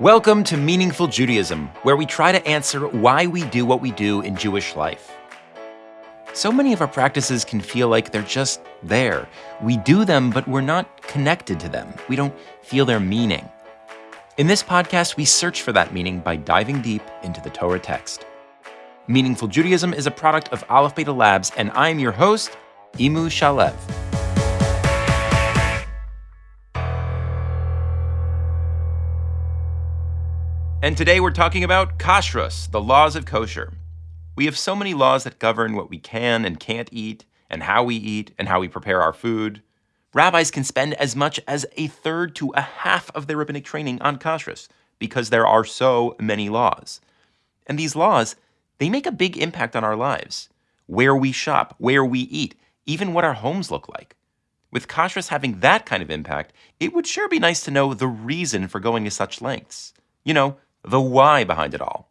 Welcome to Meaningful Judaism, where we try to answer why we do what we do in Jewish life. So many of our practices can feel like they're just there. We do them, but we're not connected to them. We don't feel their meaning. In this podcast, we search for that meaning by diving deep into the Torah text. Meaningful Judaism is a product of Aleph Beta Labs, and I'm your host, Imu Shalev. And today we're talking about kashrus, the laws of kosher. We have so many laws that govern what we can and can't eat, and how we eat, and how we prepare our food. Rabbis can spend as much as a third to a half of their rabbinic training on kashrus because there are so many laws. And these laws, they make a big impact on our lives. Where we shop, where we eat, even what our homes look like. With kashrus having that kind of impact, it would sure be nice to know the reason for going to such lengths. You know, the why behind it all.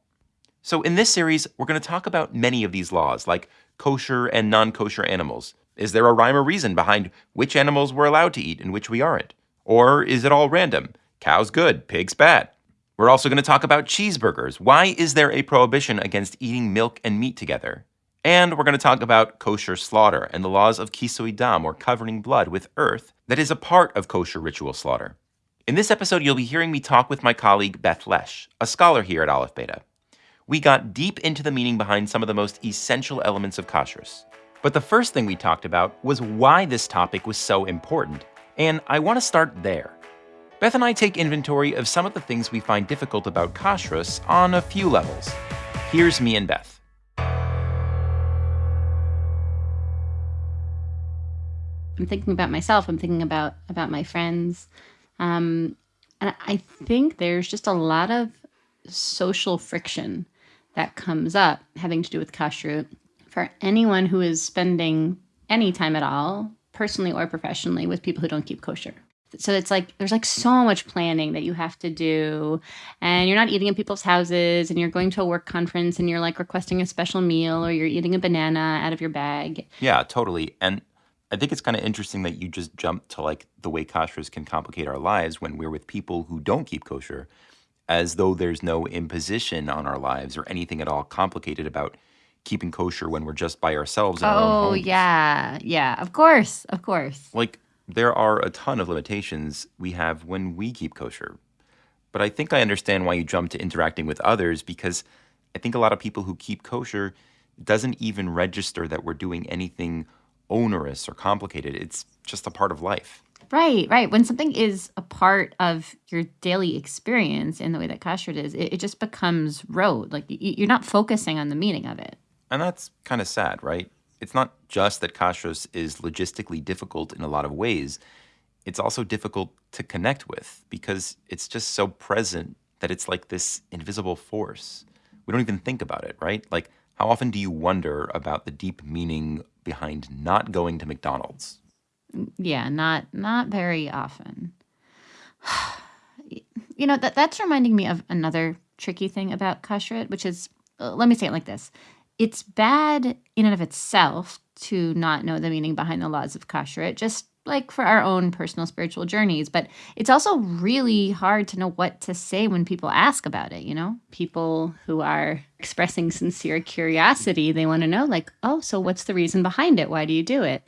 So, in this series, we're going to talk about many of these laws, like kosher and non kosher animals. Is there a rhyme or reason behind which animals we're allowed to eat and which we aren't? Or is it all random? Cows good, pigs bad. We're also going to talk about cheeseburgers. Why is there a prohibition against eating milk and meat together? And we're going to talk about kosher slaughter and the laws of kisui dam, or covering blood with earth, that is a part of kosher ritual slaughter. In this episode, you'll be hearing me talk with my colleague Beth Lesch, a scholar here at Aleph Beta. We got deep into the meaning behind some of the most essential elements of kashrus. But the first thing we talked about was why this topic was so important, and I want to start there. Beth and I take inventory of some of the things we find difficult about kashrus on a few levels. Here's me and Beth. I'm thinking about myself. I'm thinking about about my friends. Um, and I think there's just a lot of social friction that comes up having to do with kashrut for anyone who is spending any time at all, personally or professionally, with people who don't keep kosher. So it's like there's like so much planning that you have to do, and you're not eating in people's houses, and you're going to a work conference, and you're like requesting a special meal, or you're eating a banana out of your bag. Yeah, totally. And I think it's kind of interesting that you just jumped to like the way kashrus can complicate our lives when we're with people who don't keep kosher, as though there's no imposition on our lives or anything at all complicated about keeping kosher when we're just by ourselves in our own Oh yeah, yeah. Of course, of course. Like there are a ton of limitations we have when we keep kosher. But I think I understand why you jump to interacting with others because I think a lot of people who keep kosher doesn't even register that we're doing anything onerous or complicated. It's just a part of life. Right, right. When something is a part of your daily experience in the way that kashrut is, it, it just becomes rote. Like you're not focusing on the meaning of it. And that's kind of sad, right? It's not just that kashrus is logistically difficult in a lot of ways. It's also difficult to connect with because it's just so present that it's like this invisible force. We don't even think about it, right? Like, how often do you wonder about the deep meaning behind not going to McDonald's? Yeah, not not very often. you know that that's reminding me of another tricky thing about kashrut, which is uh, let me say it like this: it's bad in and of itself to not know the meaning behind the laws of kashrut, just like for our own personal spiritual journeys. But it's also really hard to know what to say when people ask about it. You know, people who are expressing sincere curiosity, they want to know, like, oh, so what's the reason behind it? Why do you do it?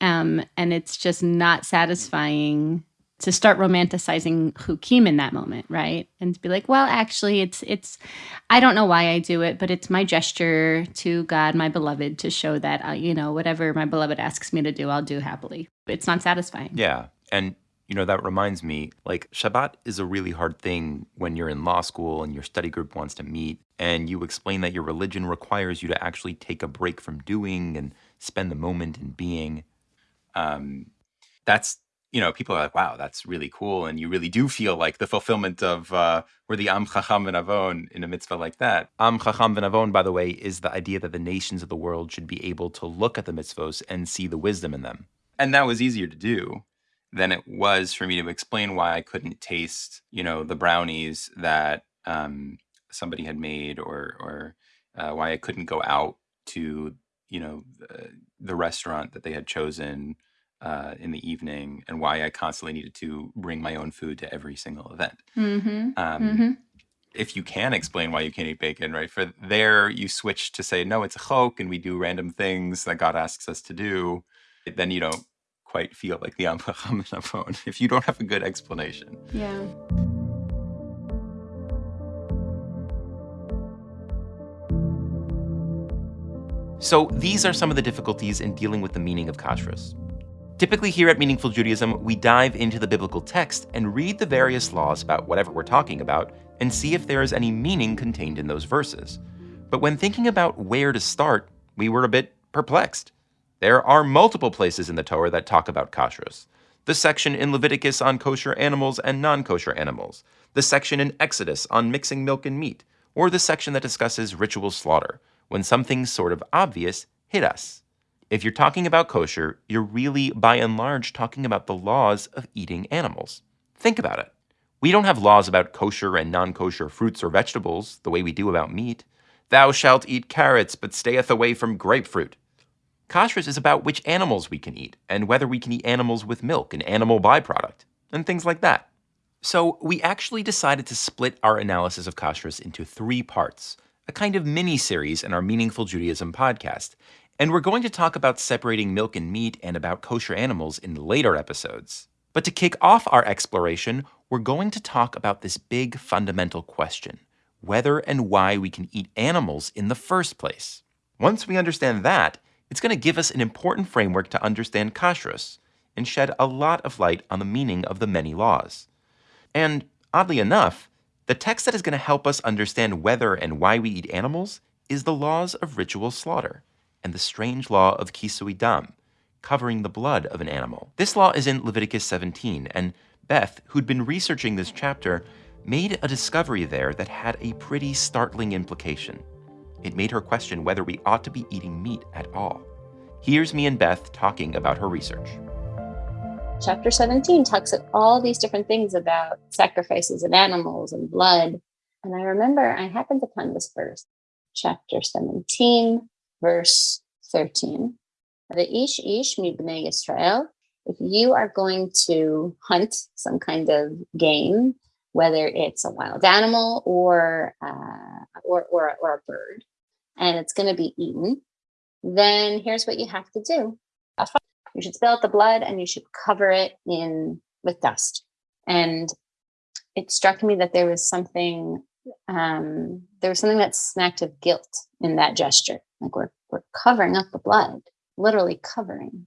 Um, and it's just not satisfying to start romanticizing hukim in that moment, right? And to be like, well, actually, it's it's I don't know why I do it, but it's my gesture to God, my beloved, to show that uh, you know whatever my beloved asks me to do, I'll do happily. It's not satisfying. Yeah. And, you know, that reminds me like, Shabbat is a really hard thing when you're in law school and your study group wants to meet and you explain that your religion requires you to actually take a break from doing and spend the moment in being. Um, that's, you know, people are like, wow, that's really cool. And you really do feel like the fulfillment of uh, we're the Am Chacham V'Navon in a mitzvah like that. Am Chacham V'Navon, by the way, is the idea that the nations of the world should be able to look at the mitzvos and see the wisdom in them. And that was easier to do than it was for me to explain why I couldn't taste, you know, the brownies that um, somebody had made, or or uh, why I couldn't go out to, you know, the, the restaurant that they had chosen uh, in the evening and why I constantly needed to bring my own food to every single event. Mm-hmm. Um, Mm-hmm. if you can explain why you can't eat bacon, right? For there, you switch to say, no, it's a chok, and we do random things that God asks us to do. Then you don't quite feel like the Am Chacham V'Navon if you don't have a good explanation. Yeah. So these are some of the difficulties in dealing with the meaning of kashrus. Typically, here at Meaningful Judaism, we dive into the biblical text and read the various laws about whatever we're talking about and see if there is any meaning contained in those verses. But when thinking about where to start, we were a bit perplexed. There are multiple places in the Torah that talk about kashrus. The section in Leviticus on kosher animals and non kosher animals, the section in Exodus on mixing milk and meat, or the section that discusses ritual slaughter, when something sort of obvious hit us. If you're talking about kosher, you're really, by and large, talking about the laws of eating animals. Think about it. We don't have laws about kosher and non kosher fruits or vegetables the way we do about meat. Thou shalt eat carrots, but stayeth away from grapefruit. Kashrus is about which animals we can eat, and whether we can eat animals with milk, an animal byproduct, and things like that. So, we actually decided to split our analysis of kashrus into three parts, a kind of mini series in our Meaningful Judaism podcast. And we're going to talk about separating milk and meat and about kosher animals in later episodes. But to kick off our exploration, we're going to talk about this big fundamental question whether and why we can eat animals in the first place. Once we understand that, it's going to give us an important framework to understand kashrus and shed a lot of light on the meaning of the many laws. And oddly enough, the text that is going to help us understand whether and why we eat animals is the laws of ritual slaughter and the strange law of kisui dam, covering the blood of an animal. This law is in Leviticus 17, and Beth, who'd been researching this chapter, made a discovery there that had a pretty startling implication. It made her question whether we ought to be eating meat at all. Here's me and Beth talking about her research. Chapter 17 talks of all these different things about sacrifices of animals and blood. And I remember I happened upon this verse, chapter 17, verse 13. The ish ish mibnei Israel. If you are going to hunt some kind of game, whether it's a wild animal or uh, or, or or a bird, and it's going to be eaten, then here's what you have to do. You should spill out the blood and you should cover it in with dust. And it struck me that there was something um, there was something that smacked of guilt in that gesture. Like we're we're covering up the blood, literally covering.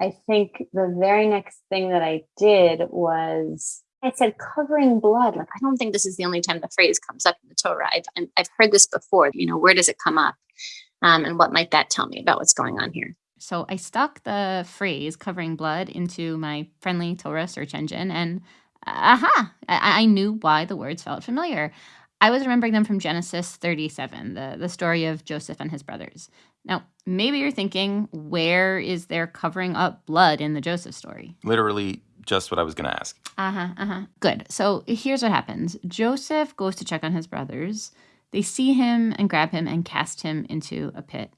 I think the very next thing that I did was I said covering blood. Like I don't think this is the only time the phrase comes up in the Torah. I've I've heard this before. You know, where does it come up, um, and what might that tell me about what's going on here? So I stuck the phrase covering blood into my friendly Torah search engine, and aha, I, I knew why the words felt familiar. I was remembering them from Genesis 37, the, the story of Joseph and his brothers. Now, maybe you're thinking, where is there covering up blood in the Joseph story? Literally, just what I was going to ask. Uh huh, uh huh. Good. So here's what happens Joseph goes to check on his brothers. They see him and grab him and cast him into a pit.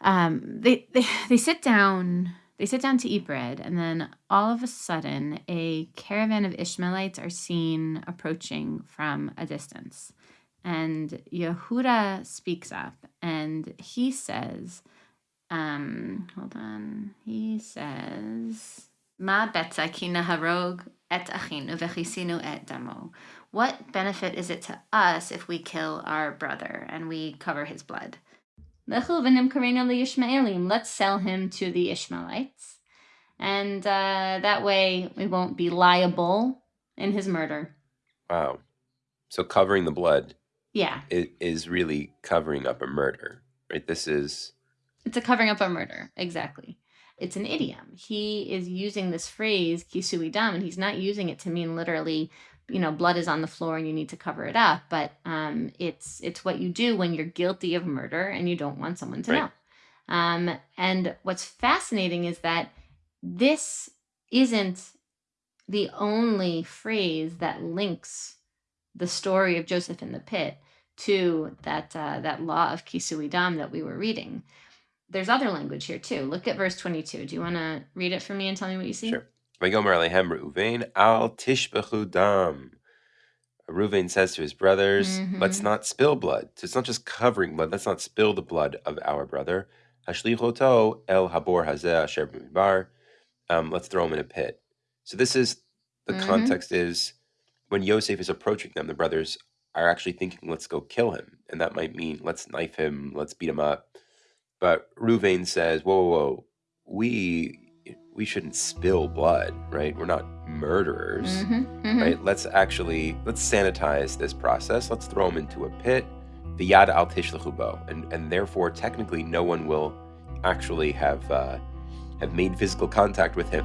Um, they, they, they sit down. They sit down to eat bread, and then all of a sudden, a caravan of Ishmaelites are seen approaching from a distance. And Yehuda speaks up and he says, um, hold on, he says, Ma betza ki naharog et achinu vechisinu et damo. What benefit is it to us if we kill our brother and we cover his blood? Let's sell him to the Ishmaelites. And uh, that way we won't be liable in his murder. Wow. So covering the blood Yeah, is, is really covering up a murder, right? This is it's a covering up a murder. Exactly. It's an idiom. He is using this phrase, kisui dam, and he's not using it to mean literally, you know, blood is on the floor and you need to cover it up. But um, it's it's what you do when you're guilty of murder and you don't want someone to Right. know. Um, and what's fascinating is that this isn't the only phrase that links the story of Joseph in the pit to that uh, that law of kisui dam that we were reading. there's other language here too. Look at verse 22. Do you want to read it for me and tell me what you see? Sure. Vayomer Alehem Reuven al tishbechu dam. Reuven says to his brothers, let's Mhm. not spill blood. So it's not just covering blood. Let's not spill the blood of our brother. Hashlichoto el habor hazeh asher b'midbar. Um, let's throw him in a pit. So this is, the Mhm. context is when Yosef is approaching them, the brothers are actually thinking, let's go kill him. And that might mean, let's knife him, let's beat him up. But Ruvain says, whoa, whoa, whoa, we we shouldn't spill blood, right? We're not murderers, Mhm, mhm. right? Let's actually let's sanitize this process. Let's throw him into a pit, the yad al tishlechubo, and and therefore technically no one will actually have uh, have made physical contact with him.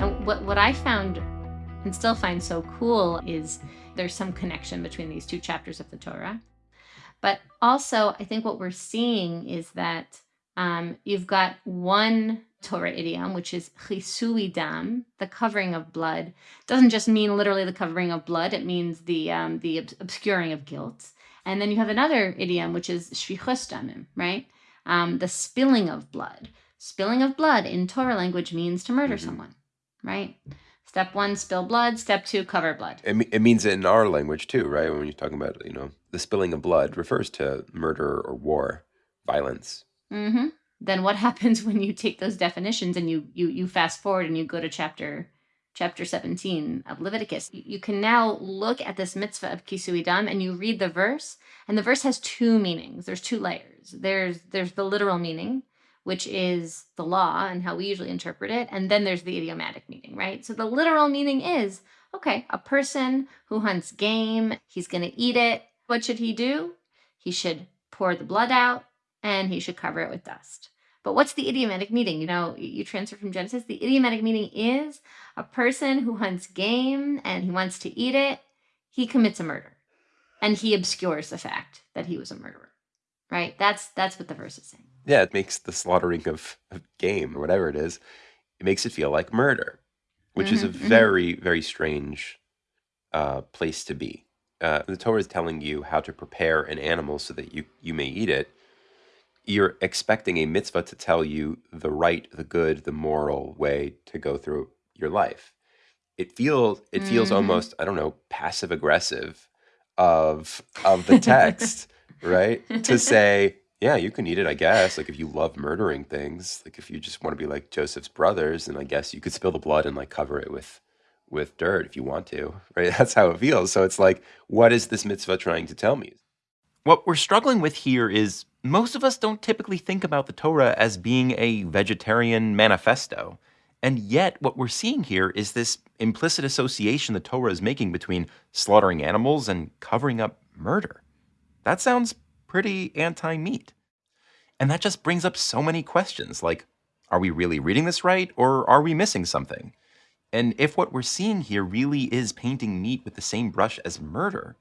And what, what I found and still find so cool is there's some connection between these two chapters of the Torah. But also, I think what we're seeing is that um, you've got one Torah idiom, which is chisui dam, the covering of blood. Doesn't just mean literally the covering of blood; it means the um, the obs- obscuring of guilt. And then you have another idiom, which is shfichus damim, right? Um, the spilling of blood. Spilling of blood in Torah language means to murder Mhm. someone, right? Step one, spill blood. Step two, cover blood. It, it means it in our language too, right? When you're talking about you know the spilling of blood refers to murder or war, violence. hmm Then what happens when you take those definitions and you you you fast forward and you go to chapter chapter 17 of Leviticus? You, you can now look at this mitzvah of kisui dam and you read the verse, and the verse has two meanings. There's two layers. There's there's the literal meaning, which is the law and how we usually interpret it, and then there's the idiomatic meaning, right? So the literal meaning is okay, a person who hunts game, he's going to eat it. What should he do? He should pour the blood out and he should cover it with dust. But what's the idiomatic meaning? You know, you transfer from Genesis. The idiomatic meaning is a person who hunts game and he wants to eat it, he commits a murder. And he obscures the fact that he was a murderer. Right? That's that's what the verse is saying. Yeah, it makes the slaughtering of, of game or whatever it is, it makes it feel like murder, which is a Mhm, mhm. very, very strange uh, place to be. Uh, the Torah is telling you how to prepare an animal so that you, you may eat it. You're expecting a mitzvah to tell you the right, the good, the moral way to go through your life. It feels it feels Mhm. almost I don't know passive aggressive of of the text right? to say, yeah, you can eat it, I guess. Like if you love murdering things, like if you just want to be like Joseph's brothers, then I guess you could spill the blood and like cover it with with dirt if you want to, right? That's how it feels. So it's like, what is this mitzvah trying to tell me? What we're struggling with here is most of us don't typically think about the Torah as being a vegetarian manifesto. And yet, what we're seeing here is this implicit association the Torah is making between slaughtering animals and covering up murder. That sounds pretty anti meat. And that just brings up so many questions like, are we really reading this right or are we missing something? And if what we're seeing here really is painting meat with the same brush as murder,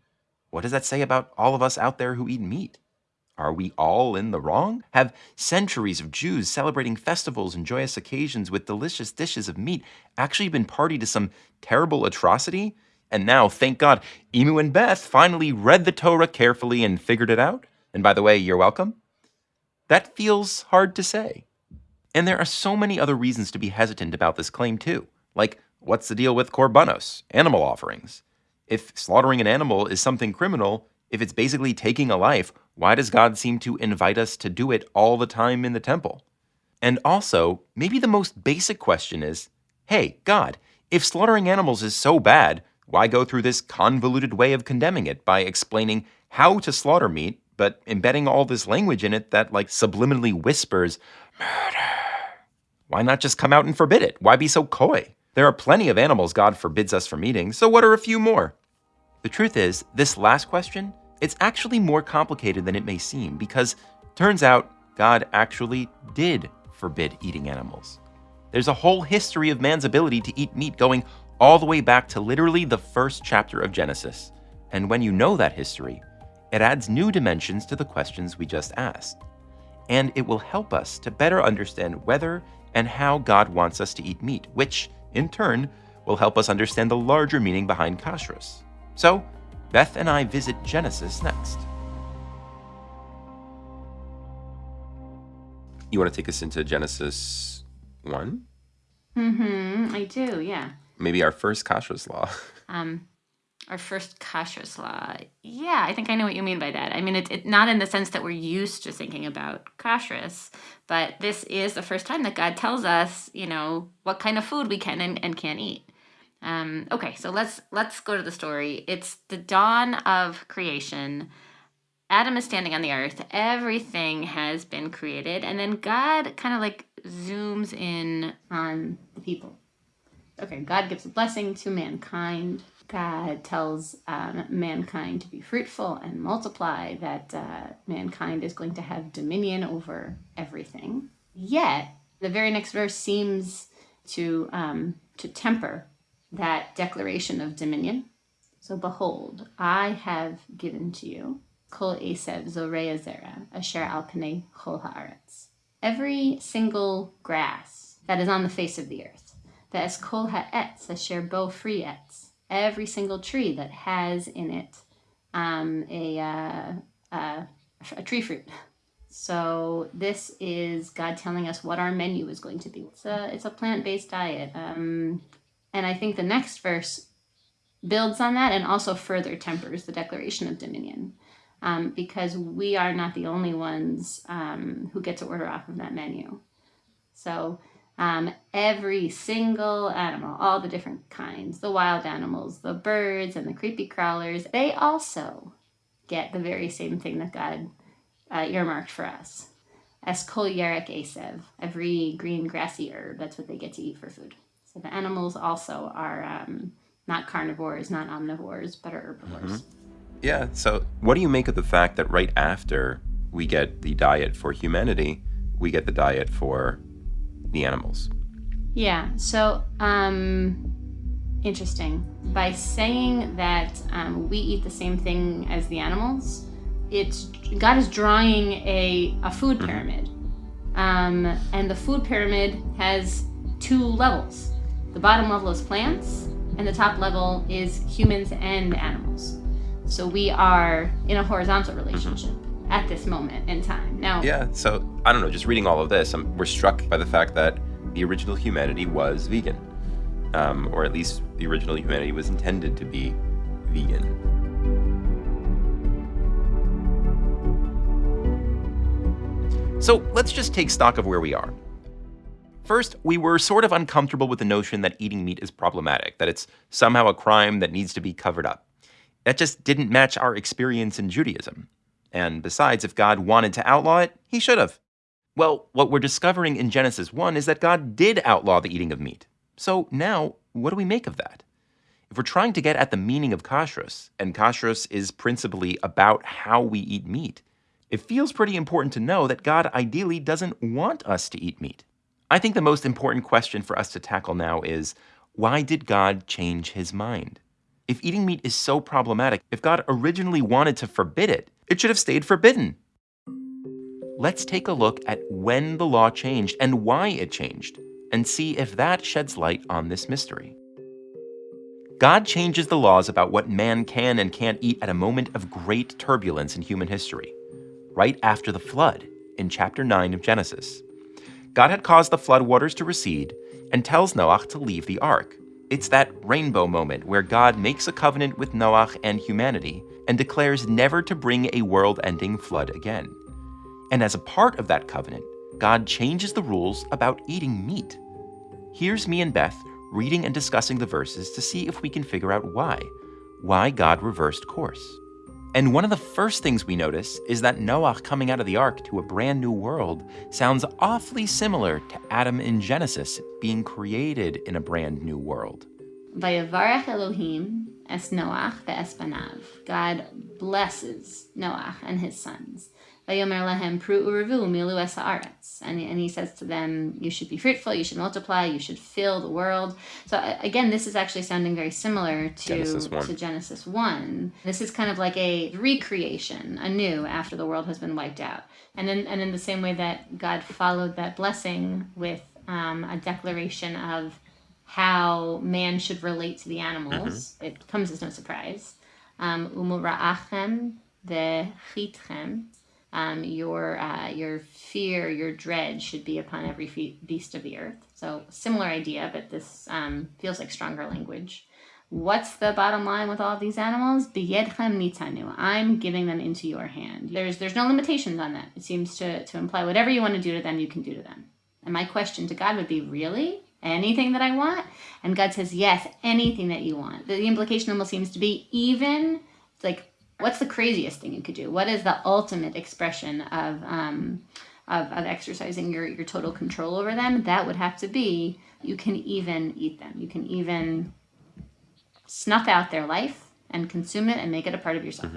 what does that say about all of us out there who eat meat? Are we all in the wrong? Have centuries of Jews celebrating festivals and joyous occasions with delicious dishes of meat actually been party to some terrible atrocity? And now, thank God, Imu and Beth finally read the Torah carefully and figured it out. And by the way, you're welcome. That feels hard to say. And there are so many other reasons to be hesitant about this claim, too. Like, what's the deal with korbanos, animal offerings? If slaughtering an animal is something criminal, if it's basically taking a life, why does God seem to invite us to do it all the time in the temple? And also, maybe the most basic question is hey, God, if slaughtering animals is so bad, why go through this convoluted way of condemning it by explaining how to slaughter meat, but embedding all this language in it that, like, subliminally whispers, murder? Why not just come out and forbid it? Why be so coy? There are plenty of animals God forbids us from eating, so what are a few more? The truth is, this last question, it's actually more complicated than it may seem because turns out God actually did forbid eating animals. There's a whole history of man's ability to eat meat going all the way back to literally the first chapter of Genesis. And when you know that history, it adds new dimensions to the questions we just asked. And it will help us to better understand whether and how God wants us to eat meat, which, in turn, will help us understand the larger meaning behind kashrus. So, Beth and I visit Genesis next. You want to take us into Genesis 1? Mm-hmm. I do, yeah. Maybe our first kashrus law. Um, our first kashrus law. Yeah, I think I know what you mean by that. I mean, it's it, not in the sense that we're used to thinking about kashrus, but this is the first time that God tells us, you know, what kind of food we can and, and can't eat. Um, okay, so let's let's go to the story. It's the dawn of creation. Adam is standing on the earth. Everything has been created, and then God kind of like zooms in on the people okay, God gives a blessing to mankind. God tells um, mankind to be fruitful and multiply, that uh, mankind is going to have dominion over everything. Yet, the very next verse seems to, um, to temper that declaration of dominion. So, behold, I have given to you kol esev zorea zera asher al pnei chol haaretz. Every single grass that is on the face of the earth the Eskol Ha'etz, Asher Bo Free Etz. Every single tree that has in it um, a, uh, uh, a tree fruit. So this is God telling us what our menu is going to be. It's a, it's a plant-based diet. Um, and I think the next verse builds on that and also further tempers the declaration of dominion. Um, because we are not the only ones um, who get to order off of that menu. So um, every single animal, all the different kinds, the wild animals, the birds, and the creepy crawlers, they also get the very same thing that God uh, earmarked for us. As kol asev, every green grassy herb, that's what they get to eat for food. So the animals also are um, not carnivores, not omnivores, but are herbivores. Mm-hmm. Yeah, so what do you make of the fact that right after we get the diet for humanity, we get the diet for the animals. Yeah. So, um, interesting. By saying that um, we eat the same thing as the animals, it's God is drawing a a food mm-hmm. pyramid, um, and the food pyramid has two levels. The bottom level is plants, and the top level is humans and animals. So we are in a horizontal relationship. Mm-hmm at this moment in time. Now, yeah. So I don't know. Just reading all of this, I'm, we're struck by the fact that the original humanity was vegan, um, or at least the original humanity was intended to be vegan. So let's just take stock of where we are. First, we were sort of uncomfortable with the notion that eating meat is problematic, that it's somehow a crime that needs to be covered up. That just didn't match our experience in Judaism. And besides, if God wanted to outlaw it, he should have. Well, what we're discovering in Genesis 1 is that God did outlaw the eating of meat. So now, what do we make of that? If we're trying to get at the meaning of kashrus, and kashrus is principally about how we eat meat, it feels pretty important to know that God ideally doesn't want us to eat meat. I think the most important question for us to tackle now is why did God change his mind? If eating meat is so problematic, if God originally wanted to forbid it, it should have stayed forbidden. Let's take a look at when the law changed and why it changed, and see if that sheds light on this mystery. God changes the laws about what man can and can't eat at a moment of great turbulence in human history, right after the flood in chapter 9 of Genesis. God had caused the flood waters to recede and tells Noah to leave the ark. It's that rainbow moment where God makes a covenant with Noah and humanity and declares never to bring a world ending flood again. And as a part of that covenant, God changes the rules about eating meat. Here's me and Beth reading and discussing the verses to see if we can figure out why. Why God reversed course. And one of the first things we notice is that Noah coming out of the ark to a brand new world sounds awfully similar to Adam in Genesis being created in a brand new world. Vayavarach Elohim es Noach ve'espanav. God blesses Noach and his sons. Vayomer lehem pru urevu milu es And and he says to them, you should be fruitful, you should multiply, you should fill the world. So again, this is actually sounding very similar to Genesis 1. to Genesis 1. This is kind of like a recreation, anew after the world has been wiped out. And in, and in the same way that God followed that blessing with um, a declaration of how man should relate to the animals. Mm-hmm. It comes as no surprise. Um, Umura'achem vechitchem. Um, your uh, your fear, your dread should be upon every beast of the earth. So similar idea, but this um, feels like stronger language. What's the bottom line with all these animals? Biyedchem nitanu. I'm giving them into your hand. There's there's no limitations on that. It seems to, to imply whatever you want to do to them, you can do to them. And my question to God would be, really? Anything that I want? And God says, yes, anything that you want. The, implication almost seems to be even like, what's the craziest thing you could do? What is the ultimate expression of um, of, of exercising your, your total control over them? That would have to be you can even eat them. You can even snuff out their life and consume it and make it a part of yourself.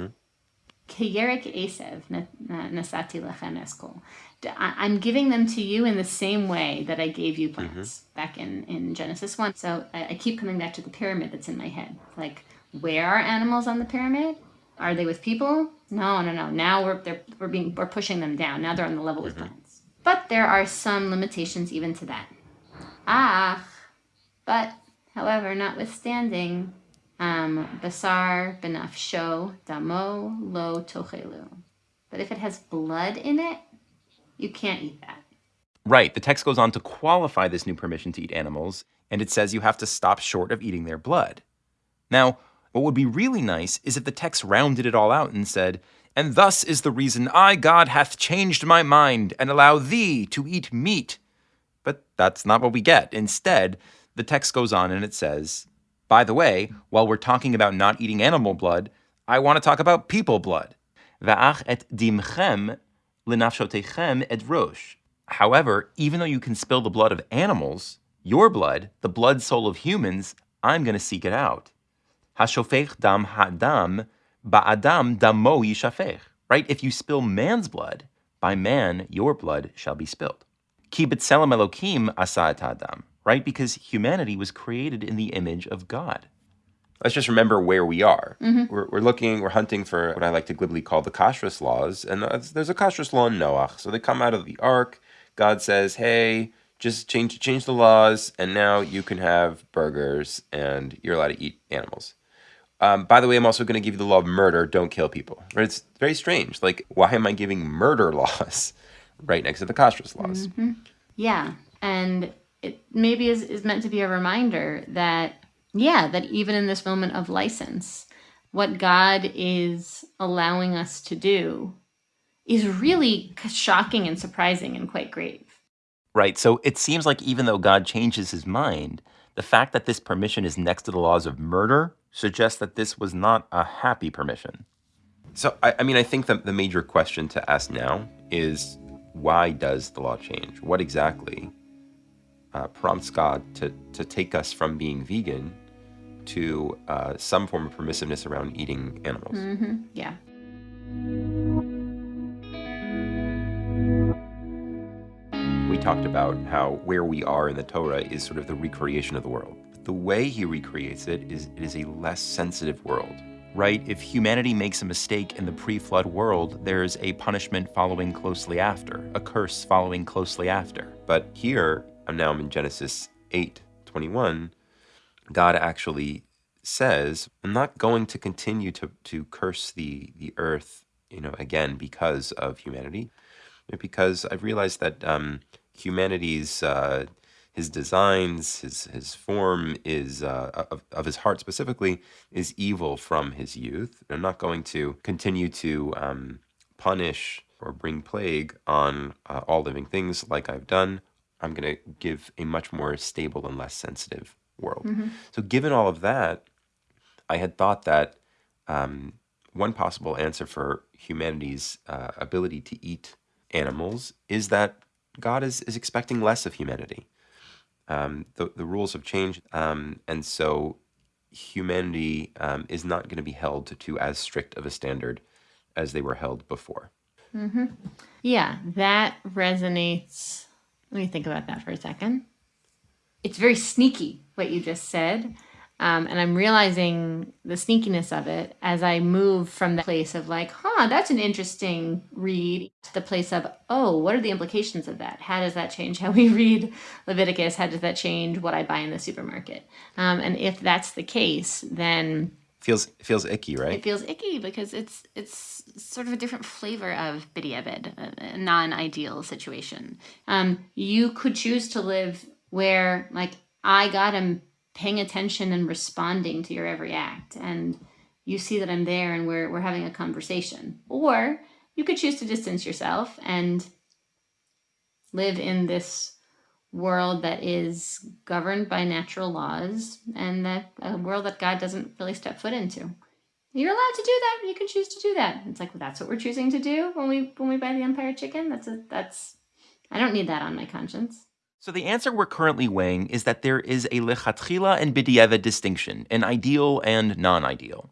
Mm-hmm. Esev nasati lechem eskol. I'm giving them to you in the same way that I gave you plants mm-hmm. back in, in Genesis 1. So I, I, keep coming back to the pyramid that's in my head. Like, where are animals on the pyramid? Are they with people? No, no, no. Now we're, we're, being, we're pushing them down. Now they're on the level mm-hmm. with plants. But there are some limitations even to that. Ah, but, however, notwithstanding, um, basar benafsho damo lo tochelu. But if it has blood in it, you can't eat that. Right. The text goes on to qualify this new permission to eat animals, and it says you have to stop short of eating their blood. Now, what would be really nice is if the text rounded it all out and said, And thus is the reason I, God, hath changed my mind and allow thee to eat meat. But that's not what we get. Instead, the text goes on and it says, By the way, while we're talking about not eating animal blood, I want to talk about people blood. Va'ach et dimchem ed rosh. However, even though you can spill the blood of animals, your blood, the blood soul of humans, I'm going to seek it out. Hashofech dam hadam ba'adam damo yishafech. Right? If you spill man's blood, by man your blood shall be spilled. Ki b'tselem elokim asa adam. Right? Because humanity was created in the image of God let's just remember where we are. Mm-hmm. We're, we're looking, we're hunting for what I like to glibly call the kashrus laws. And there's a kashrus law in Noach. So they come out of the ark. God says, hey, just change change the laws, and now you can have burgers and you're allowed to eat animals. Um, by the way, I'm also going to give you the law of murder. Don't kill people. Right? It's very strange. Like, why am I giving murder laws right next to the kashrus laws? Mm-hmm. Yeah, and it maybe is, is meant to be a reminder that yeah, that even in this moment of license, what God is allowing us to do is really shocking and surprising and quite grave. Right. So it seems like even though God changes his mind, the fact that this permission is next to the laws of murder suggests that this was not a happy permission. So, I, I mean, I think that the major question to ask now is why does the law change? What exactly uh, prompts God to, to take us from being vegan to uh, some form of permissiveness around eating animals. Mm-hmm. Yeah. We talked about how where we are in the Torah is sort of the recreation of the world. The way he recreates it is it is a less sensitive world. Right? If humanity makes a mistake in the pre flood world, there's a punishment following closely after, a curse following closely after. But here, I'm now in Genesis 8 21 God actually says, I'm not going to continue to, to curse the, the earth, you know, again because of humanity, because I've realized that um, humanity's uh, his designs, his his form is uh, of, of his heart specifically is evil from his youth. I'm not going to continue to um, punish or bring plague on uh, all living things like I've done. I'm going to give a much more stable and less sensitive world. Mm-hmm. So, given all of that, I had thought that um, one possible answer for humanity's uh, ability to eat animals is that God is, is expecting less of humanity. Um, the, the rules have changed, um, and so humanity um, is not going to be held to, to, as strict of a standard as they were held before. Mm-hmm. Yeah, that resonates. Let me think about that for a second it's very sneaky what you just said. Um, and I'm realizing the sneakiness of it as I move from the place of like, huh, that's an interesting read, to the place of, oh, what are the implications of that? How does that change how we read Leviticus? How does that change what I buy in the supermarket? Um, and if that's the case, then Feels feels icky, right? It feels icky because it's it's sort of a different flavor of b'diavad, a, a non-ideal situation. Um, you could choose to live where, like, I got him paying attention and responding to your every act, and you see that I'm there, and we're we're having a conversation. Or you could choose to distance yourself and live in this world that is governed by natural laws and that a world that God doesn't really step foot into. You're allowed to do that. You can choose to do that. It's like well, that's what we're choosing to do when we when we buy the Empire chicken. That's a that's I don't need that on my conscience. So the answer we're currently weighing is that there is a lechatchila and b'diavad distinction, an ideal and non-ideal.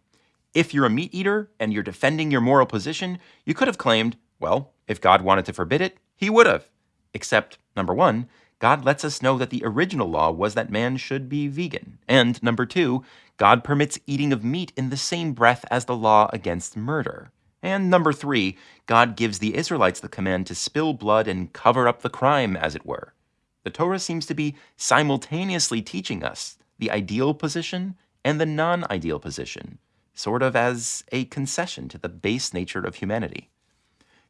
If you're a meat eater and you're defending your moral position, you could have claimed, well, if God wanted to forbid it, he would have. Except, number one, God lets us know that the original law was that man should be vegan. And number two, God permits eating of meat in the same breath as the law against murder. And number three, God gives the Israelites the command to spill blood and cover up the crime, as it were. The Torah seems to be simultaneously teaching us the ideal position and the non ideal position, sort of as a concession to the base nature of humanity.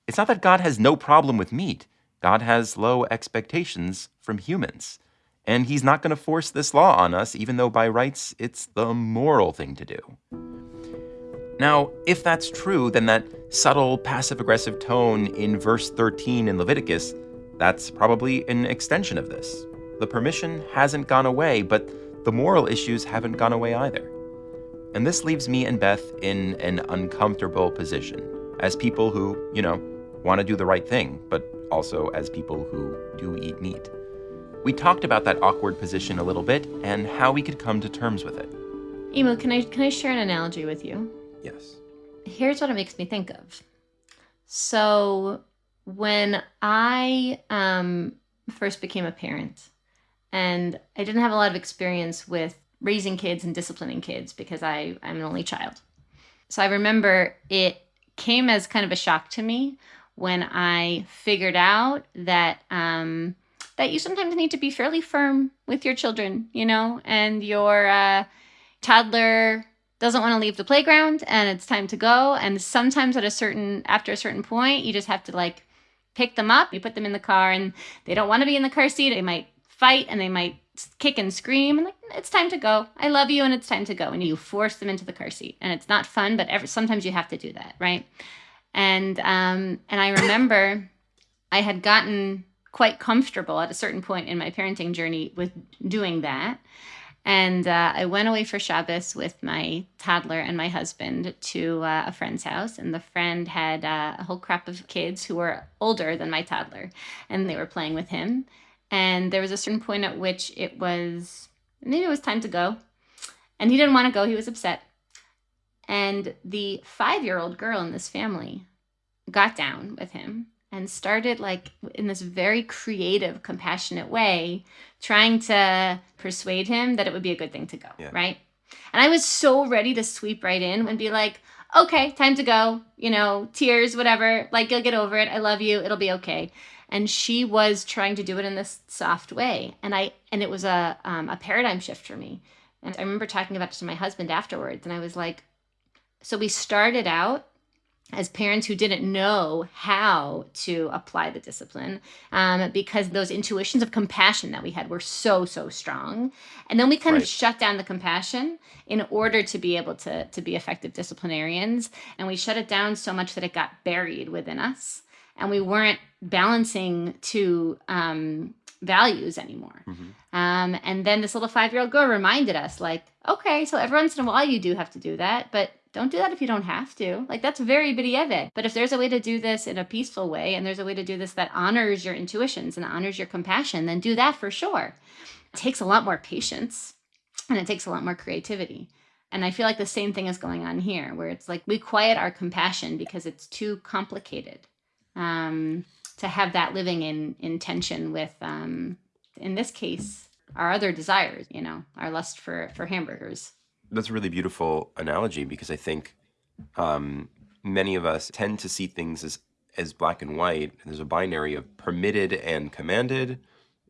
It's not that God has no problem with meat. God has low expectations from humans. And he's not going to force this law on us, even though by rights it's the moral thing to do. Now, if that's true, then that subtle passive aggressive tone in verse 13 in Leviticus, that's probably an extension of this. The permission hasn't gone away, but the moral issues haven't gone away either. And this leaves me and Beth in an uncomfortable position as people who, you know, want to do the right thing, but also as people who do eat meat. We talked about that awkward position a little bit and how we could come to terms with it. Imu, can I can I share an analogy with you? Yes. Here's what it makes me think of. So when I um, first became a parent, and I didn't have a lot of experience with raising kids and disciplining kids because I, I'm an only child. So I remember it came as kind of a shock to me when I figured out that um, that you sometimes need to be fairly firm with your children, you know, and your uh, toddler doesn't want to leave the playground and it's time to go. And sometimes at a certain after a certain point, you just have to like pick them up, you put them in the car, and they don't want to be in the car seat. They might fight and they might kick and scream and like it's time to go i love you and it's time to go and you force them into the car seat and it's not fun but every, sometimes you have to do that right and um, and I remember I had gotten quite comfortable at a certain point in my parenting journey with doing that. And uh, I went away for Shabbos with my toddler and my husband to uh, a friend's house. And the friend had uh, a whole crop of kids who were older than my toddler, and they were playing with him. And there was a certain point at which it was maybe it was time to go. And he didn't want to go, he was upset. And the five year old girl in this family got down with him and started, like, in this very creative, compassionate way, trying to persuade him that it would be a good thing to go, yeah. right? And I was so ready to sweep right in and be like, okay, time to go, you know, tears, whatever, like, you'll get over it. I love you. It'll be okay and she was trying to do it in this soft way and i and it was a um, a paradigm shift for me and i remember talking about it to my husband afterwards and i was like so we started out as parents who didn't know how to apply the discipline um, because those intuitions of compassion that we had were so so strong and then we kind right. of shut down the compassion in order to be able to to be effective disciplinarians and we shut it down so much that it got buried within us and we weren't balancing two um, values anymore mm-hmm. um, and then this little five year old girl reminded us like okay so every once in a while you do have to do that but don't do that if you don't have to. Like that's very b'diavad. But if there's a way to do this in a peaceful way and there's a way to do this that honors your intuitions and honors your compassion, then do that for sure. It takes a lot more patience and it takes a lot more creativity. And I feel like the same thing is going on here, where it's like we quiet our compassion because it's too complicated um, to have that living in, in tension with, um, in this case, our other desires, you know, our lust for, for hamburgers that's a really beautiful analogy because I think um, many of us tend to see things as as black and white. There's a binary of permitted and commanded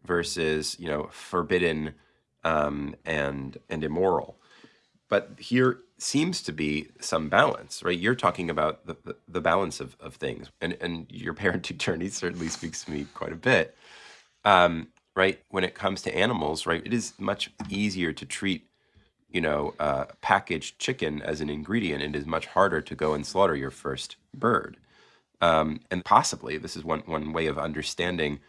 versus you know forbidden um, and and immoral. But here seems to be some balance, right? You're talking about the, the, the balance of, of things, and, and your parenting journey certainly speaks to me quite a bit. Um, right? When it comes to animals, right, it is much easier to treat, you know, uh, packaged chicken as an ingredient. It is much harder to go and slaughter your first bird. Um, and possibly this is one, one way of understanding,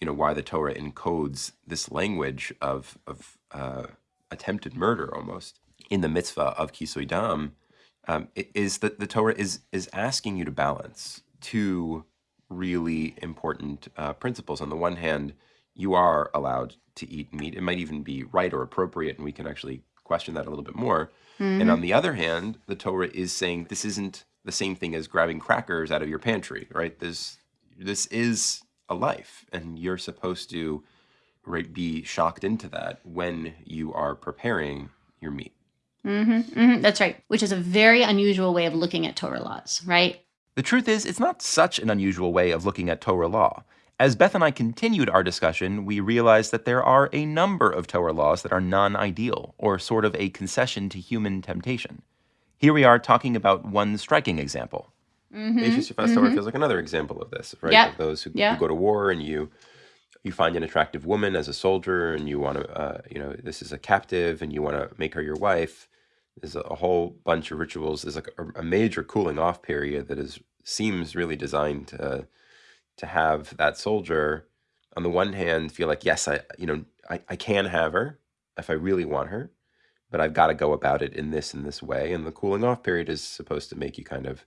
you know, why the Torah encodes this language of, of uh, attempted murder almost in the mitzvah of kisui dam, um, is that the Torah is is asking you to balance two really important uh, principles. On the one hand, you are allowed to eat meat. It might even be right or appropriate, and we can actually question that a little bit more. Mm-hmm. And on the other hand, the Torah is saying this isn't the same thing as grabbing crackers out of your pantry, right? This this is a life, and you're supposed to right be shocked into that when you are preparing your meat. Mm-hmm, mm-hmm, that's right, which is a very unusual way of looking at Torah laws, right? The truth is, it's not such an unusual way of looking at Torah law. As Beth and I continued our discussion, we realized that there are a number of Torah laws that are non ideal, or sort of a concession to human temptation. Here we are talking about one striking example. Mm-hmm, mm-hmm. Torah feels like another example of this, right? Yep. Of those who, yep. who, go to war and you you find an attractive woman as a soldier and you want to, uh, you know, this is a captive and you want to make her your wife there's a whole bunch of rituals. There's like a, a major cooling off period that is seems really designed to to have that soldier on the one hand feel like yes, I you know I, I can have her if I really want her, but I've got to go about it in this and this way. And the cooling off period is supposed to make you kind of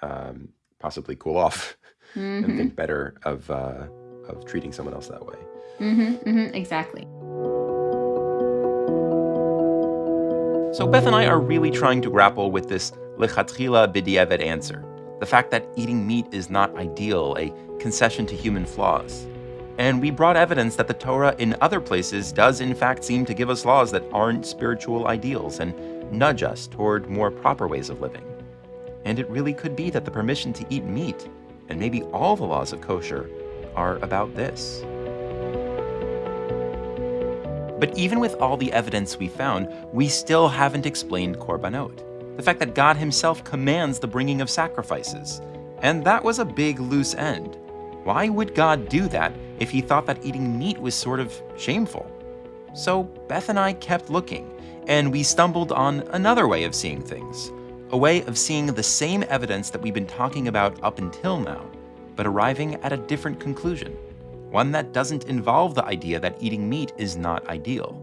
um, possibly cool off mm-hmm. and think better of uh, of treating someone else that way. Mm-hmm, mm-hmm, exactly. So Beth and I are really trying to grapple with this lechatchila b'diavad answer, the fact that eating meat is not ideal, a concession to human flaws. And we brought evidence that the Torah in other places does in fact seem to give us laws that aren't spiritual ideals and nudge us toward more proper ways of living. And it really could be that the permission to eat meat, and maybe all the laws of kosher, are about this. But even with all the evidence we found, we still haven't explained korbanot, the fact that God himself commands the bringing of sacrifices. And that was a big loose end. Why would God do that if he thought that eating meat was sort of shameful? So Beth and I kept looking, and we stumbled on another way of seeing things, a way of seeing the same evidence that we've been talking about up until now, but arriving at a different conclusion one that doesn't involve the idea that eating meat is not ideal.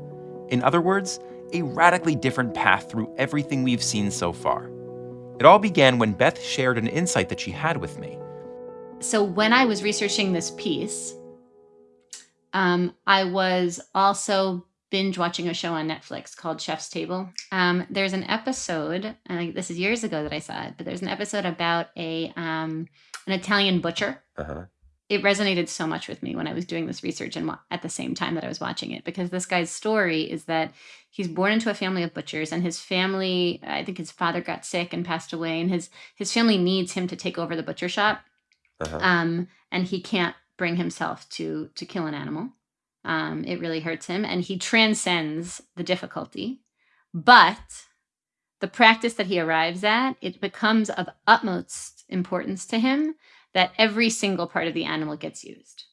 In other words, a radically different path through everything we've seen so far. It all began when Beth shared an insight that she had with me. So, when I was researching this piece, um, I was also binge watching a show on Netflix called Chef's Table. Um, there's an episode, and this is years ago that I saw it, but there's an episode about a um, an Italian butcher uh-huh it resonated so much with me when I was doing this research and at the same time that I was watching it because this guy's story is that he's born into a family of butchers and his family I think his father got sick and passed away and his his family needs him to take over the butcher shop uh-huh. um, and he can't bring himself to to kill an animal um, it really hurts him and he transcends the difficulty but the practice that he arrives at it becomes of utmost importance to him that every single part of the animal gets used.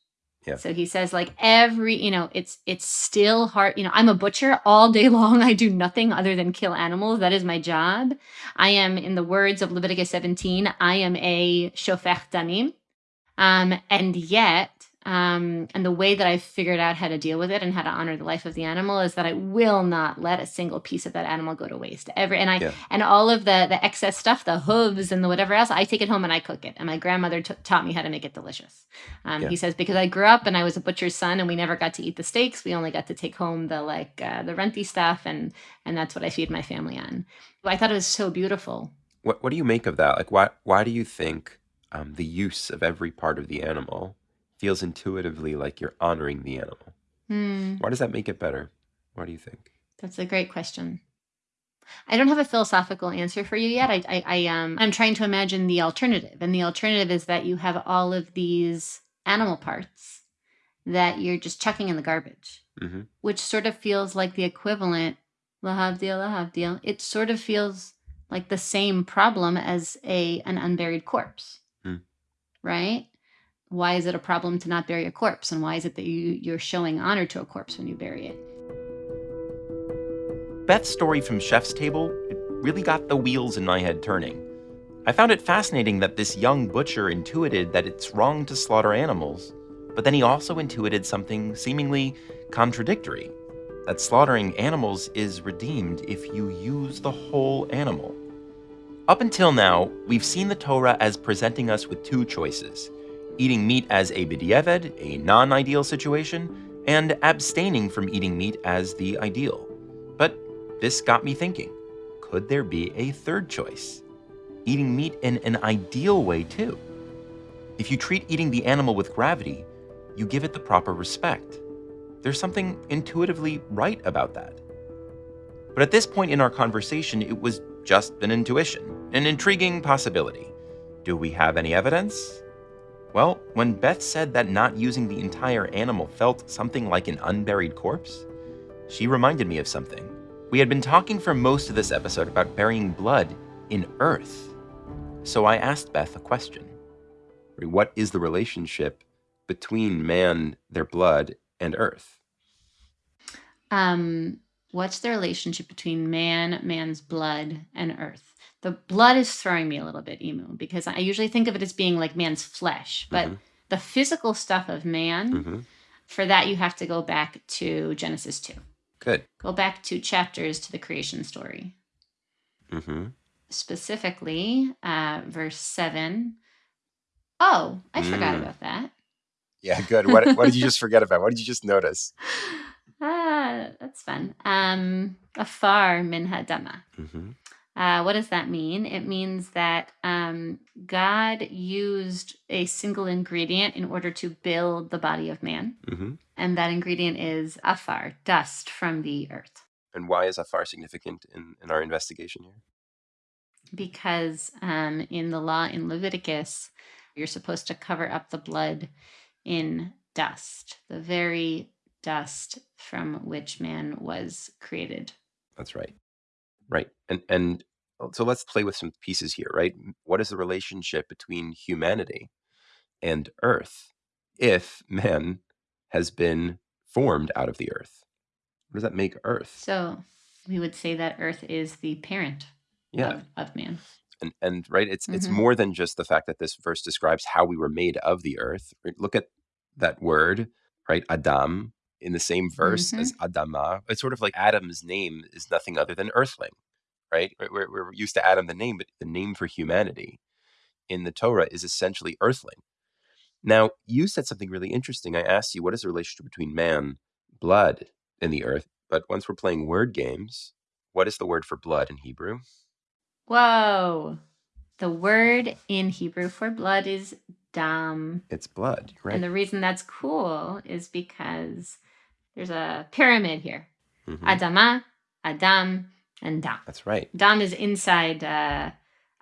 Yeah. So he says like every, you know, it's it's still hard, you know, I'm a butcher all day long. I do nothing other than kill animals. That is my job. I am in the words of Leviticus 17, I am a shofech damim. Um and yet um, and the way that I've figured out how to deal with it and how to honor the life of the animal is that I will not let a single piece of that animal go to waste. Every and I yeah. and all of the the excess stuff, the hooves and the whatever else, I take it home and I cook it. And my grandmother taught me how to make it delicious. Um, yeah. He says because I grew up and I was a butcher's son and we never got to eat the steaks. We only got to take home the like uh, the renty stuff and and that's what I feed my family on. I thought it was so beautiful. What what do you make of that? Like why why do you think um, the use of every part of the animal? Feels intuitively like you're honoring the animal. Hmm. Why does that make it better? What do you think? That's a great question. I don't have a philosophical answer for you yet. I, I, I um, I'm trying to imagine the alternative, and the alternative is that you have all of these animal parts that you're just chucking in the garbage, mm-hmm. which sort of feels like the equivalent Lahavdil, lahavdil. It sort of feels like the same problem as a an unburied corpse. Hmm. Right? Why is it a problem to not bury a corpse? And why is it that you, you're showing honor to a corpse when you bury it? Beth's story from Chef's Table it really got the wheels in my head turning. I found it fascinating that this young butcher intuited that it's wrong to slaughter animals, but then he also intuited something seemingly contradictory that slaughtering animals is redeemed if you use the whole animal. Up until now, we've seen the Torah as presenting us with two choices eating meat as a b'diavad, a non ideal situation, and abstaining from eating meat as the ideal. But this got me thinking could there be a third choice? Eating meat in an ideal way, too. If you treat eating the animal with gravity, you give it the proper respect. There's something intuitively right about that. But at this point in our conversation, it was just an intuition, an intriguing possibility. Do we have any evidence? Well, when Beth said that not using the entire animal felt something like an unburied corpse, she reminded me of something. We had been talking for most of this episode about burying blood in earth. So I asked Beth a question What is the relationship between man, their blood, and earth? Um, what's the relationship between man, man's blood, and earth? The blood is throwing me a little bit, Imu, because I usually think of it as being like man's flesh, but Mhm. the physical stuff of man, Mm-hmm. for that you have to go back to Genesis 2. Good. Go back two chapters to the creation story. Mm-hmm. Specifically, uh, verse 7. Oh, I forgot Mm. about that. Yeah, good. What, what did you just forget about? What did you just notice? Ah, that's fun. Um, afar min ha'adama. Mm-hmm. Uh, what does that mean? It means that um, God used a single ingredient in order to build the body of man, Mm-hmm. and that ingredient is afar, dust from the earth. And why is Afar significant in, in our investigation here? Because um, in the law in Leviticus, you're supposed to cover up the blood in dust, the very dust from which man was created. That's right. Right. And and so let's play with some pieces here, right? What is the relationship between humanity and earth if man has been formed out of the earth? What does that make earth? So we would say that earth is the parent Yeah. of, of man. And and right, it's it's Mhm. more than just the fact that this verse describes how we were made of the earth. Look at that word, right? Adam in the same verse as mm-hmm. Adama. It's sort of like Adam's name is nothing other than earthling, right? We're, we're- we're used to Adam the name, but the name for humanity in the Torah is essentially earthling. Now, you said something really interesting. I asked you, what is the relationship between man, blood, and the earth? But once we're playing word games, what is the word for blood in Hebrew? Whoa. The word in Hebrew for blood is dam. It's blood, right? And the reason that's cool is because there's a pyramid here Mhm. Adama, Adam, and Dam. That's right. Dam is inside uh,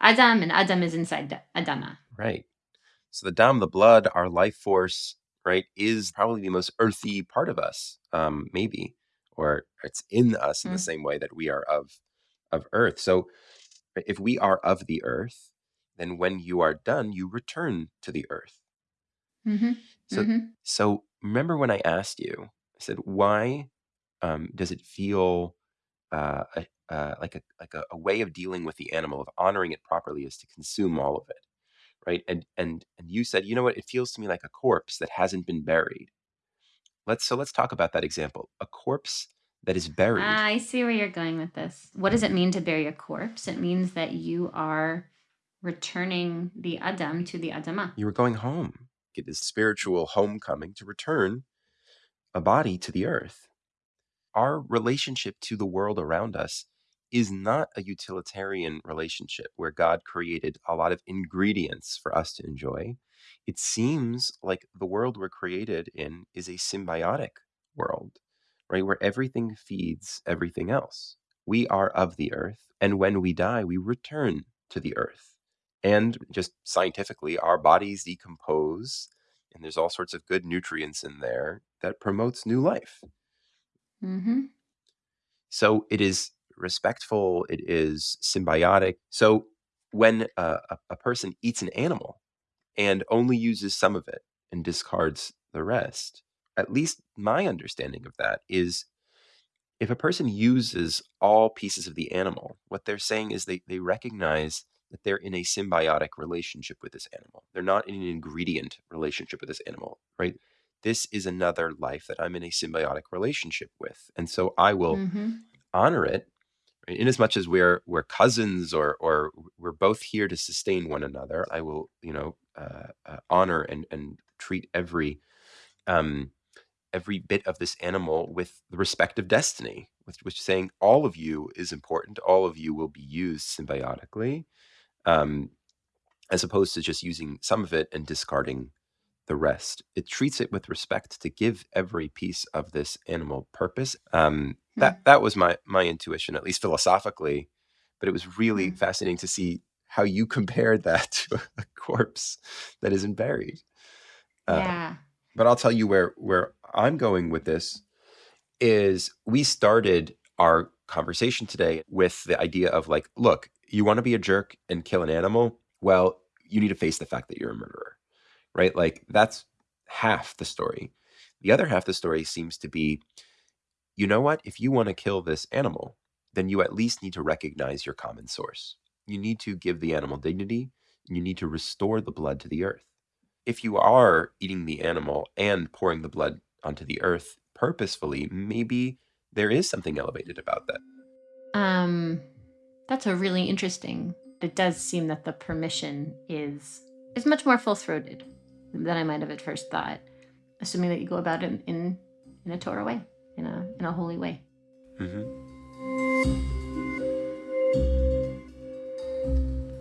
Adam, and Adam is inside Da- Adama. Right. So the dam, the blood, our life force, right, is probably the most earthy part of us, um, maybe, or it's in us in the Mm. same way that we are of of earth. So if we are of the earth, then when you are done, you return to the earth. hmm So hmm so remember when I asked you, I said, why um, does it feel uh, a, uh, like a like a, a way of dealing with the animal, of honoring it properly, is to consume all of it, right? And and and you said, you know what? It feels to me like a corpse that hasn't been buried. Let's so let's talk about that example. A corpse that is buried. Ah, I see where you're going with this. What does it mean to bury a corpse? It means that you are returning the Adam to the Adama. you were going home. It is spiritual homecoming to return a body to the earth. Our relationship to the world around us is not a utilitarian relationship where God created a lot of ingredients for us to enjoy. It seems like the world we're created in is a symbiotic world, right? Where everything feeds everything else. We are of the earth, and when we die, we return to the earth. And just scientifically, our bodies decompose, and there's all sorts of good nutrients in there that promotes new life. hmm So it is respectful, it is symbiotic. So when a, a, a person eats an animal and only uses some of it and discards the rest, at least my understanding of that is if a person uses all pieces of the animal, what they're saying is they, they recognize that they're in a symbiotic relationship with this animal. They're not in an ingredient relationship with this animal, right? This is another life that I'm in a symbiotic relationship with. And so I will Mm-hmm. honor it right? in as much as we're we're cousins or or we're both here to sustain one another. I will, you know, uh, uh, honor and and treat every um every bit of this animal with the respect of destiny, which, which is saying all of you is important. All of you will be used symbiotically, um, as opposed to just using some of it and discarding the rest. It treats it with respect to give every piece of this animal purpose. Um, Hmm. that that was my my intuition, at least philosophically. But it was really Hmm. fascinating to see how you compared that to a corpse that isn't buried. Uh, yeah. but I'll tell you where where I'm going with this is we started our conversation today with the idea of like, look, you want to be a jerk and kill an animal? Well, you need to face the fact that you're a murderer. Right? Like that's half the story. The other half of the story seems to be you know what? If you want to kill this animal, then you at least need to recognize your common source. You need to give the animal dignity, you need to restore the blood to the earth if you are eating the animal and pouring the blood onto the earth purposefully, maybe there is something elevated about that. Um, that's a really interesting. It does seem that the permission is is much more full throated than I might have at first thought, assuming that you go about it in in a Torah way, in a in a holy way. Mhm.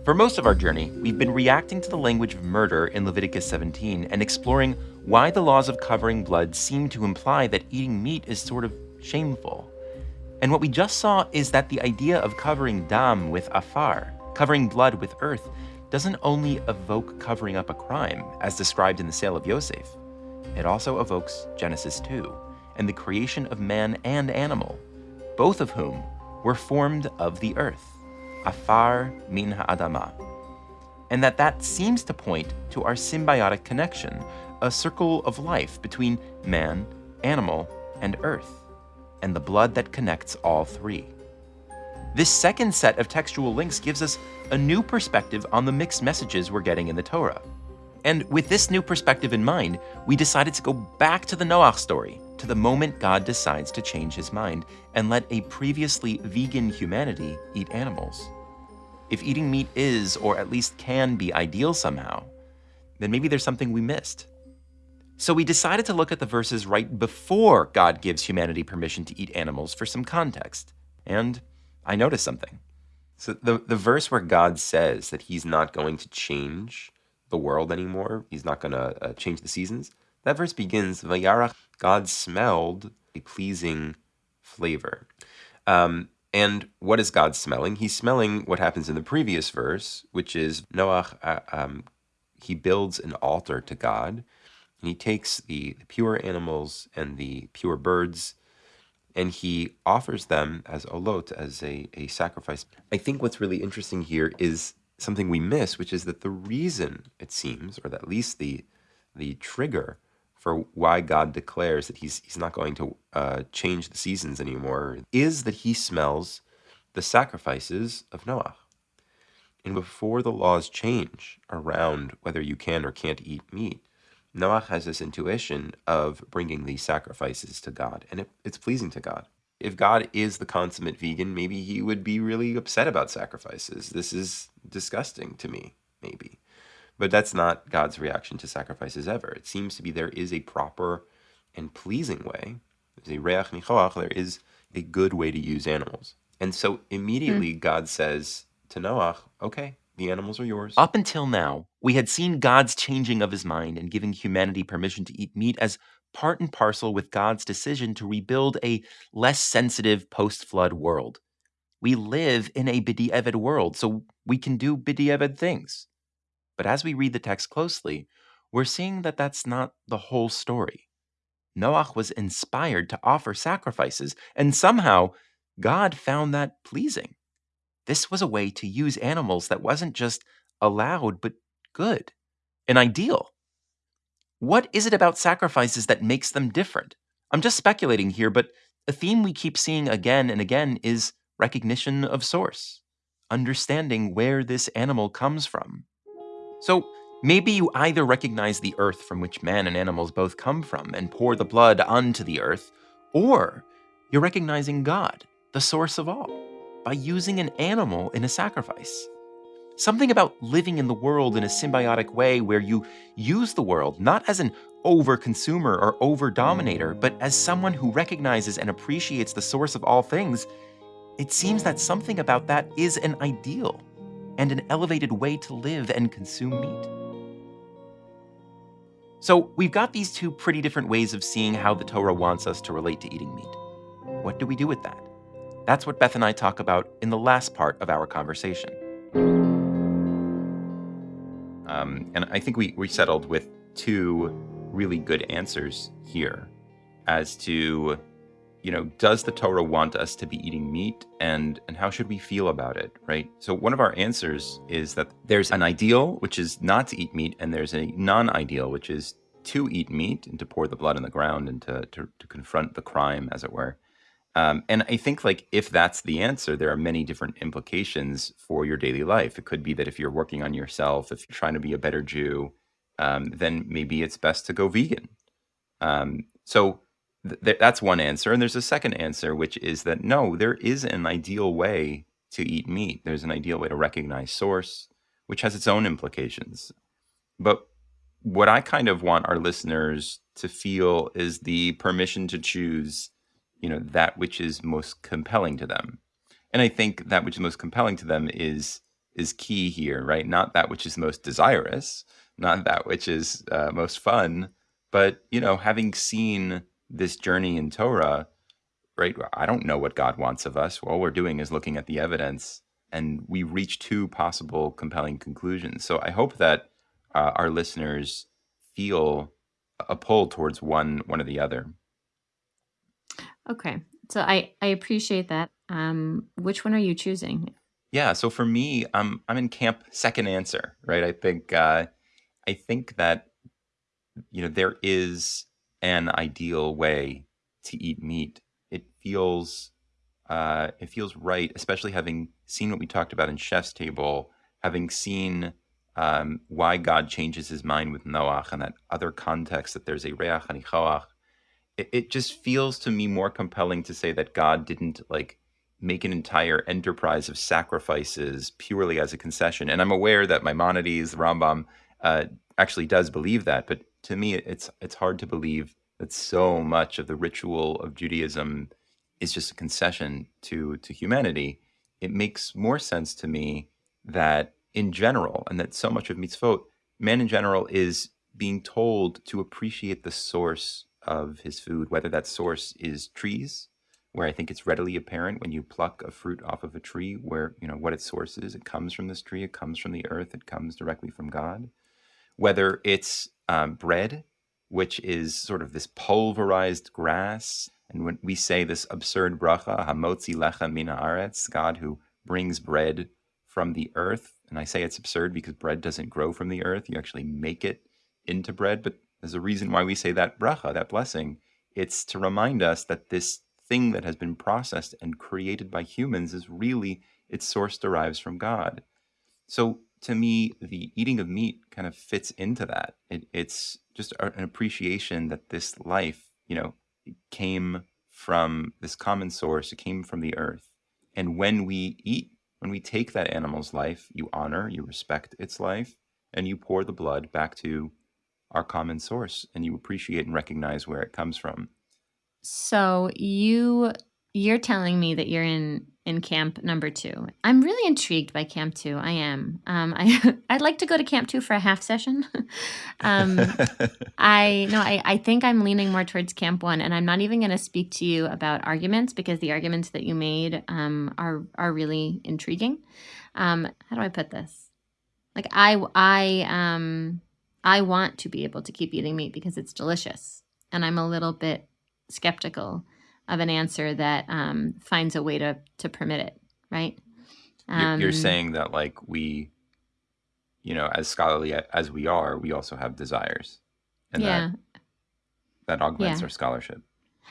For most of our journey, we've been reacting to the language of murder in Leviticus 17 and exploring why the laws of covering blood seem to imply that eating meat is sort of shameful. And what we just saw is that the idea of covering dam with afar, covering blood with earth, doesn't only evoke covering up a crime, as described in the sale of Yosef, it also evokes Genesis 2 and the creation of man and animal, both of whom were formed of the earth, afar min ha'adama. And that that seems to point to our symbiotic connection, a circle of life between man, animal, and earth, and the blood that connects all three. This second set of textual links gives us a new perspective on the mixed messages we're getting in the Torah. And with this new perspective in mind, we decided to go back to the Noach story, to the moment God decides to change his mind and let a previously vegan humanity eat animals. If eating meat is, or at least can be, ideal somehow, then maybe there's something we missed. So we decided to look at the verses right before God gives humanity permission to eat animals for some context. And I noticed something. So the the verse where God says that He's not going to change the world anymore, He's not going to uh, change the seasons. That verse begins, "Vayarach." God smelled a pleasing flavor. Um, and what is God smelling? He's smelling what happens in the previous verse, which is Noach. Uh, um, he builds an altar to God, and he takes the, the pure animals and the pure birds, and he offers them as olot, as a, a sacrifice. I think what's really interesting here is something we miss, which is that the reason it seems, or at least the the trigger for why God declares that he's he's not going to uh, change the seasons anymore, is that he smells the sacrifices of Noah. And before the laws change around whether you can or can't eat meat, Noah has this intuition of bringing these sacrifices to God, and it, it's pleasing to God. If God is the consummate vegan, maybe he would be really upset about sacrifices. This is disgusting to me, maybe. But that's not God's reaction to sacrifices ever. It seems to be there is a proper and pleasing way. There's a reach nichoach, there is a good way to use animals. And so immediately hmm. God says to Noach, okay, the animals are yours. Up until now, we had seen God's changing of his mind and giving humanity permission to eat meat as part and parcel with God's decision to rebuild a less sensitive post flood world. We live in a B'di'eved world, so we can do B'di'eved things. But as we read the text closely, we're seeing that that's not the whole story. Noach was inspired to offer sacrifices, and somehow God found that pleasing. This was a way to use animals that wasn't just allowed, but good, an ideal. What is it about sacrifices that makes them different? I'm just speculating here, but a theme we keep seeing again and again is recognition of source, understanding where this animal comes from. So maybe you either recognize the earth from which man and animals both come from and pour the blood onto the earth, or you're recognizing God, the source of all, by using an animal in a sacrifice. Something about living in the world in a symbiotic way where you use the world not as an over consumer or over dominator, but as someone who recognizes and appreciates the source of all things, it seems that something about that is an ideal and an elevated way to live and consume meat. So, we've got these two pretty different ways of seeing how the Torah wants us to relate to eating meat. What do we do with that? That's what Beth and I talk about in the last part of our conversation. Um, and I think we, we settled with two really good answers here as to you know, does the Torah want us to be eating meat and and how should we feel about it, right? So one of our answers is that there's an ideal which is not to eat meat and there's a non-ideal which is to eat meat and to pour the blood on the ground and to to, to confront the crime as it were. Um, and I think like if that's the answer, there are many different implications for your daily life. It could be that if you're working on yourself, if you're trying to be a better Jew, um, then maybe it's best to go vegan. Um, so th- that's one answer. And there's a second answer, which is that no, there is an ideal way to eat meat. There's an ideal way to recognize source, which has its own implications. But what I kind of want our listeners to feel is the permission to choose, you know, that which is most compelling to them. And I think that which is most compelling to them is is key here, right? Not that which is most desirous, not that which is uh, most fun, but you know, having seen this journey in Torah, right? I don't know what God wants of us. All we're doing is looking at the evidence, and we reach two possible compelling conclusions. So I hope that uh, our listeners feel a pull towards one one or the other. Okay, so I I appreciate that. Um, which one are you choosing? Yeah, so for me, I'm I'm in camp second answer, right? I think uh, I think that you know there is an ideal way to eat meat. It feels uh, it feels right, especially having seen what we talked about in Chef's Table, having seen um, why God changes his mind with Noach and that other context that there's a reach and a it, it just feels to me more compelling to say that God didn't like make an entire enterprise of sacrifices purely as a concession. And I'm aware that Maimonides, Rambam, uh, actually does believe that, but to me, it's it's hard to believe that so much of the ritual of Judaism is just a concession to to humanity. It makes more sense to me that in general, and that so much of mitzvot, man in general is being told to appreciate the source of his food, whether that source is trees, where I think it's readily apparent when you pluck a fruit off of a tree, where you know what its source is. It comes from this tree. It comes from the earth. It comes directly from God. Whether it's um, bread, which is sort of this pulverized grass. And when we say this absurd bracha, hamotzi lechem min ha'aretz, God who brings bread from the earth. And I say it's absurd because bread doesn't grow from the earth. You actually make it into bread. But there's a reason why we say that bracha, that blessing. It's to remind us that this thing that has been processed and created by humans is really its source derives from God. So to me, the eating of meat kind of fits into that. It, it's just an appreciation that this life, you know, came from this common source. It came from the earth. And when we eat, when we take that animal's life, you honor, you respect its life, and you pour the blood back to our common source and you appreciate and recognize where it comes from. So you you're telling me that you're in in camp number two. I'm really intrigued by camp two. I am. Um, I I'd like to go to camp two for a half session. um, I no, I I think I'm leaning more towards camp one, and I'm not even going to speak to you about arguments because the arguments that you made um, are are really intriguing. Um, how do I put this? Like I I um I want to be able to keep eating meat because it's delicious, and I'm a little bit skeptical of an answer that um, finds a way to to permit it, right? Um, you're, saying that like we, you know, as scholarly as we are, we also have desires, and yeah. that that augments yeah. our scholarship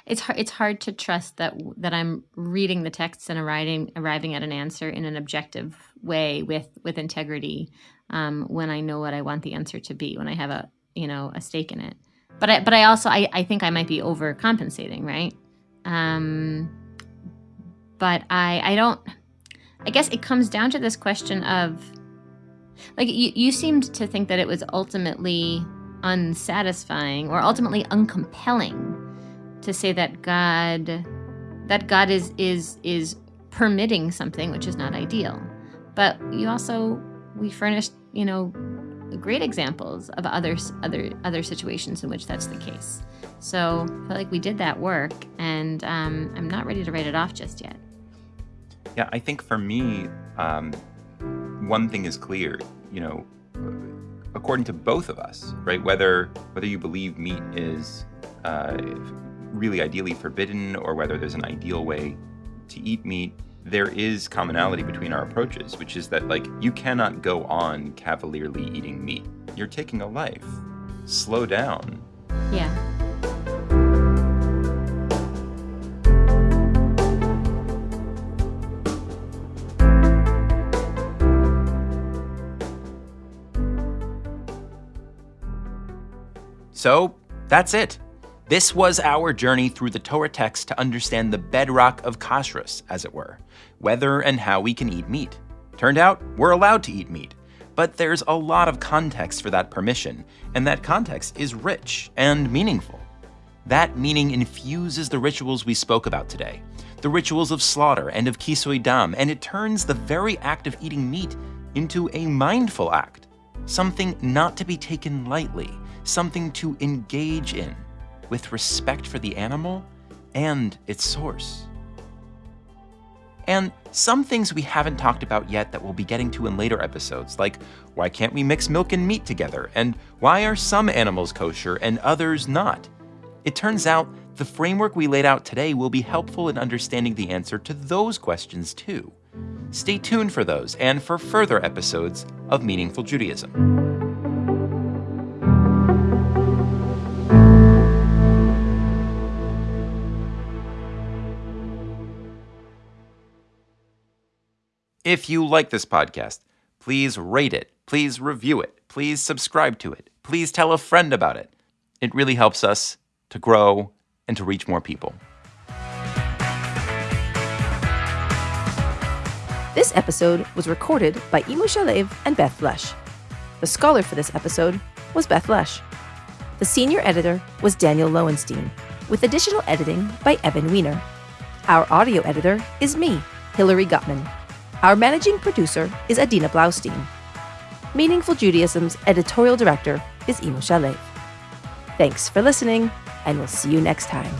it's hard it's hard to trust that that I'm reading the texts and arriving arriving at an answer in an objective way with with integrity um, when I know what I want the answer to be when I have a you know a stake in it but I but I also I, I think I might be overcompensating right um, but I I don't I guess it comes down to this question of like you, you seemed to think that it was ultimately unsatisfying or ultimately uncompelling to say that God that God is is is permitting something which is not ideal. But you also we furnished, you know, great examples of other other other situations in which that's the case. So I feel like we did that work, and um, I'm not ready to write it off just yet. Yeah, I think for me, um, one thing is clear. You know, according to both of us, right? Whether whether you believe meat is uh, really ideally forbidden or whether there's an ideal way to eat meat, there is commonality between our approaches, which is that, like, you cannot go on cavalierly eating meat. You're taking a life. Slow down. Yeah. So, that's it. This was our journey through the Torah text to understand the bedrock of kashrus, as it were, whether and how we can eat meat. Turned out, we're allowed to eat meat, but there's a lot of context for that permission, and that context is rich and meaningful. That meaning infuses the rituals we spoke about today, the rituals of slaughter and of kisui dam, and it turns the very act of eating meat into a mindful act, something not to be taken lightly, something to engage in with respect for the animal and its source. And some things we haven't talked about yet that we'll be getting to in later episodes, like why can't we mix milk and meat together, and why are some animals kosher and others not? It turns out the framework we laid out today will be helpful in understanding the answer to those questions too. Stay tuned for those and for further episodes of Meaningful Judaism. If you like this podcast, please rate it, please review it, please subscribe to it, please tell a friend about it. It really helps us to grow and to reach more people. This episode was recorded by Imu Shalev and Beth Lesch. The scholar for this episode was Beth Lesch. The senior editor was Daniel Lowenstein, with additional editing by Evan Weiner. Our audio editor is me, Hillary Gutman. Our managing producer is Adina Blaustein. Meaningful Judaism's editorial director is Imu Shalev. Thanks for listening, and we'll see you next time.